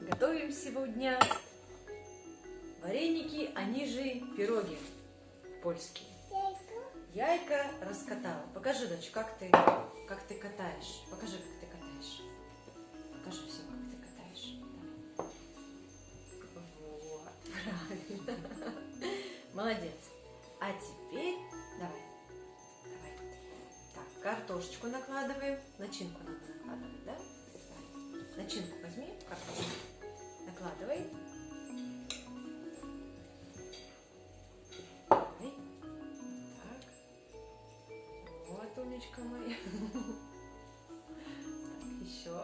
Готовим сегодня вареники, они же пироги польские. Яйка раскатала. Покажи, дочь, как ты, как ты катаешь. Покажи, как ты катаешь. Покажи все, как ты катаешь. Давай. Вот, правильно. Молодец. А теперь давай. Давай. Так, картошечку накладываем. Начинку надо накладывать, да? Начинку возьми, картошку. Накладывай. Так. Вот, умничка моя. Так, еще.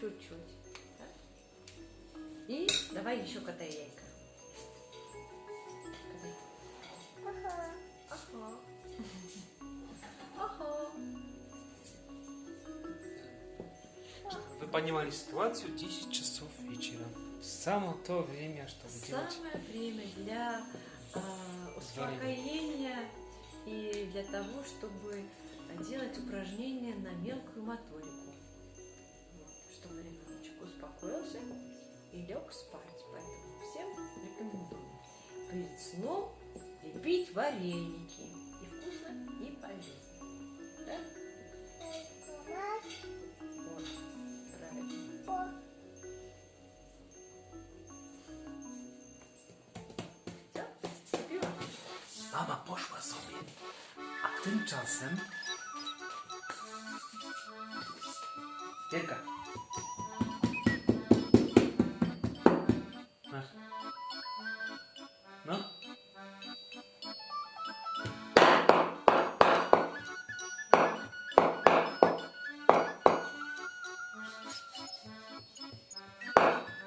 Чуть-чуть. И давай еще катай яйка. Вы понимали ситуацию 10 часов вечера. Самое то время, чтобы делать. Самое время для а, успокоения и для того, чтобы делать упражнения на мелкую моторику. Вот, чтобы ребеночек успокоился и лег спать. Поэтому всем рекомендую перед сном лепить вареники. И вкусно, и полезно. Да? Mama poszła sobie, a tymczasem... Wielka.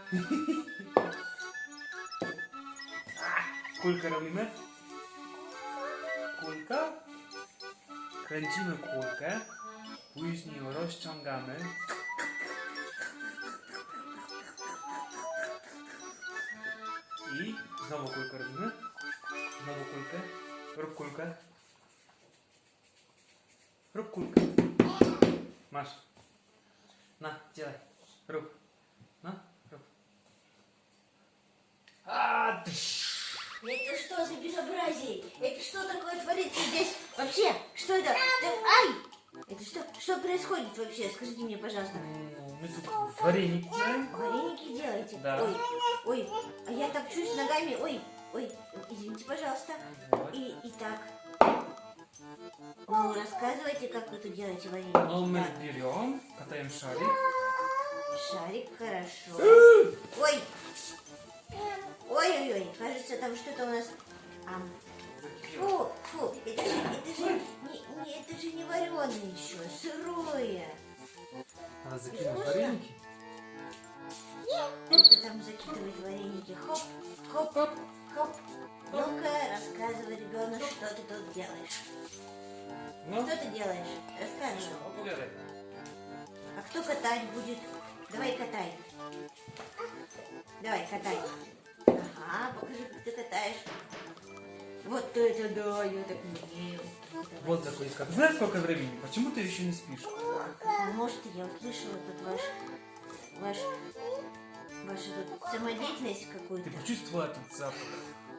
Kulkę robimy? Kulka? Kręcimy kulkę, później ją rozciągamy. I znowu kulkę robimy. Znowu kulkę. Rób kulkę. Rób kulkę. Masz. Na, działaj. Rób. No, Это что за безобразие? Это что такое творится здесь? Вообще, что это? Да- ай! Это что? Что происходит вообще? Скажите мне, пожалуйста. Ну, Мы тут вареники делаем. Вареники делаете? Да. Ой, ой, а я топчусь ногами. Ой, ой, извините, пожалуйста. Вот. И, и так. Ну, рассказывайте, как вы тут делаете вареники. Ну, мы Так, берем, катаем шарик. шарик, хорошо. Ой! Ой-ой-ой, кажется, там что-то у нас... Ам, Фу, фу, это же, это же, не, не, это же не вареное еще, сырое. Надо закинуть вареники. Это там закидывать вареники. Хоп, хоп, хоп, хоп. Ну-ка, рассказывай, ребенок, что ты тут делаешь. Ну, Что ты делаешь? Рассказывай. opowiadaj. А кто катать будет? Давай катай. Давай, катай. Ага, покажи, как ты катаешь. Вот это да, я так не умею. Вот закуска. Ты знаешь, сколько времени? Почему ты еще не спишь? Может, я услышала тут ваш, ваш, вашу тут самодеятельность Ты какую-то. почувствовала этот запах?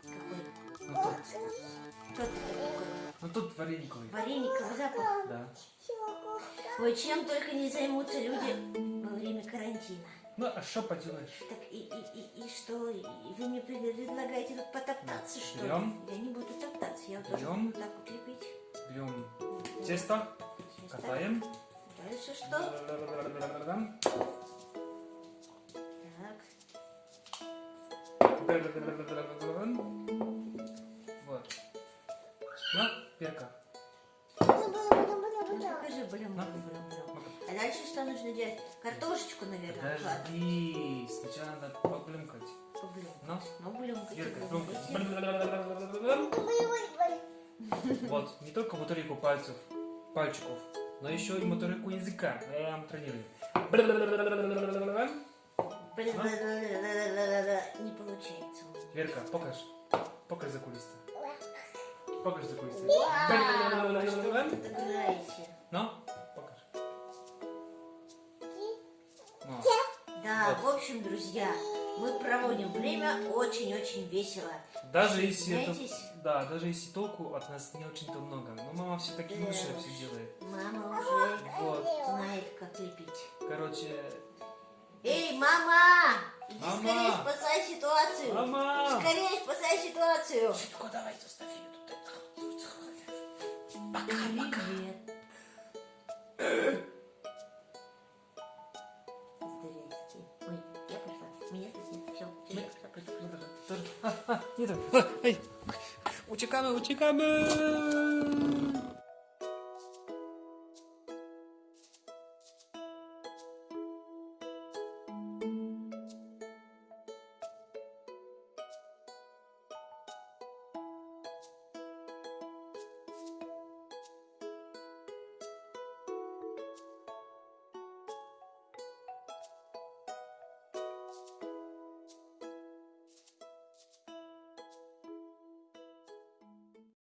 Какой? Ну тут. Что ты такой? Ну тут варениковый. Варениковый запах. Да. Ой, чем только не займутся люди во время карантина. Ну, а что поделаешь? Так и, и, и, и что? И вы мне предлагаете тут потоптаться, что ли? Берем. Я не буду топтаться, я тоже Берем. так вот лепить. Берем тесто, так. катаем. Дальше что? Так. Вот. Ну, перка. Ну, покажи, блин, блин, блин. А дальше что нужно делать? Картошечку, наверное, вкладывать. Подожди, сначала надо поблюмкать. Блин. Ну, Ну, блюмкайте. громко. Вот, не только моторику пальцев, пальчиков, но еще и моторику языка. Я вам тренирую. Не получается. Верка, покаж. Покаж закулисье. Покаж закулисье. Вау, во что вы тут играете? Ну, общем, друзья, мы проводим время очень-очень весело. Даже если это... Да, даже если толку от нас не очень-то много. Но мама все-таки Да лучше уж. все делает. Мама уже Вот. знает, как лепить. Короче... Эй, мама! Иди Мама! скорее спасай ситуацию! Мама! Скорее спасай ситуацию! Шибко, давай, заставь ее тут. Привет. Здрасте. Пошла, пошла, пошла. Тоже. А, а, не так. Ай. Uciekamy, uciekamy!